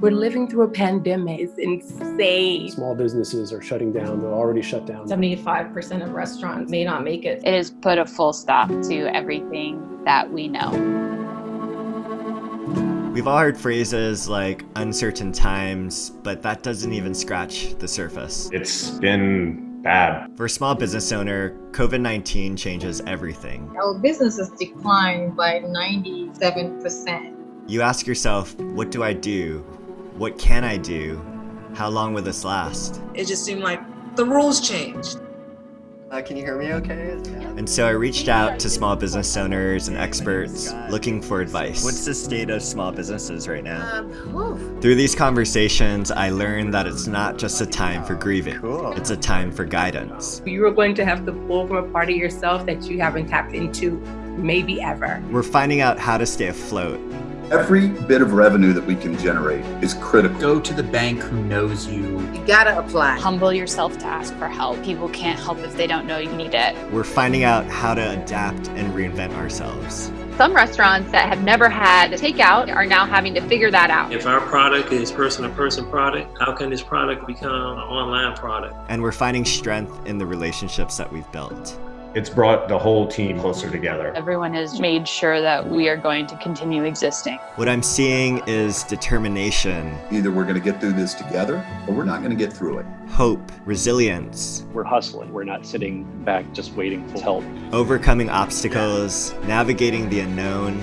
We're living through a pandemic. It's insane. Small businesses are shutting down. They're already shut down. 75% of restaurants may not make it. It has put a full stop to everything that we know. We've all heard phrases like uncertain times, but that doesn't even scratch the surface. It's been bad. For a small business owner, COVID 19 changes everything. Our business has declined by 97%. You ask yourself, what do I do? What can I do? How long will this last? It just seemed like the rules changed. Uh, can you hear me okay? And so I reached out to small business owners and experts looking for advice. What's the state of small businesses right now? Um, Through these conversations, I learned that it's not just a time for grieving. Cool. It's a time for guidance. You are going to have to pull from a part of yourself that you haven't tapped into maybe ever. We're finding out how to stay afloat. Every bit of revenue that we can generate is critical. Go to the bank who knows you. you gotta apply. Humble yourself to ask for help. People can't help if they don't know you need it. We're finding out how to adapt and reinvent ourselves. Some restaurants that have never had takeout are now having to figure that out. If our product is person-to-person product, how can this product become an online product? And we're finding strength in the relationships that we've built. It's brought the whole team closer together. Everyone has made sure that we are going to continue existing. What I'm seeing is determination, Either we're going to get through this together or we're not going to get through it. hope, resilience, We're hustling. We're not sitting back just waiting for help. overcoming obstacles, navigating the unknown.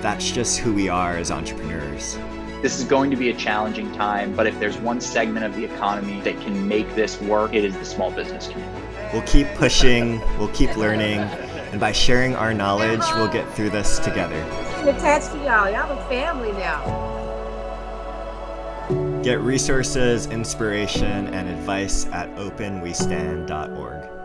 That's just who we are as entrepreneurs. This is going to be a challenging time, but if there's one segment of the economy that can make this work, it is the small business community. We'll keep pushing, we'll keep learning, and by sharing our knowledge, we'll get through this together. I'm attached to y'all. Y'all a family now. Get resources, inspiration, and advice at openwestand.org.